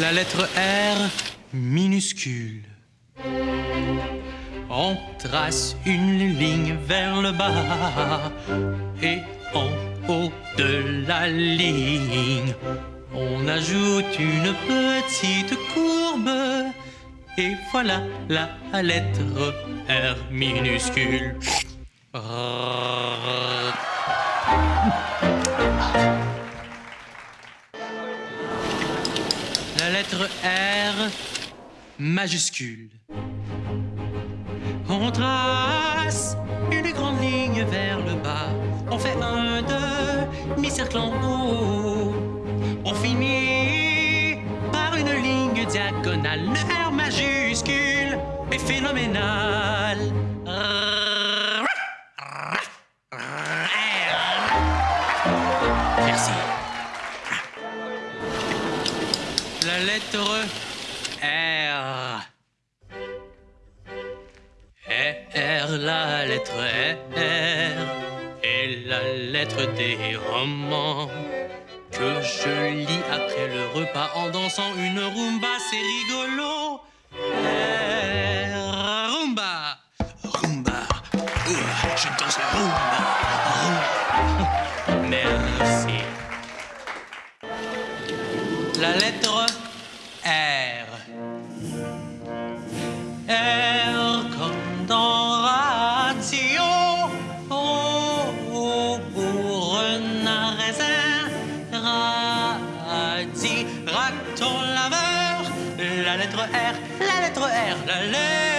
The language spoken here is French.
La lettre R minuscule. On trace une ligne vers le bas et en haut de la ligne, on ajoute une petite courbe et voilà la lettre R minuscule. La lettre R majuscule. On trace une grande ligne vers le bas. On fait un demi-cercle en haut. On finit par une ligne diagonale. Le R majuscule est phénoménal. Merci. La lettre R. R, la lettre R est la lettre des romans que je lis après le repas en dansant une rumba, c'est rigolo. R, rumba, rumba, je danse la rumba. rumba. Merci. La lettre comme dans ratio. O O, pour renard raisin. Radis, raton laveur. La lettre R, la lettre R, la lettre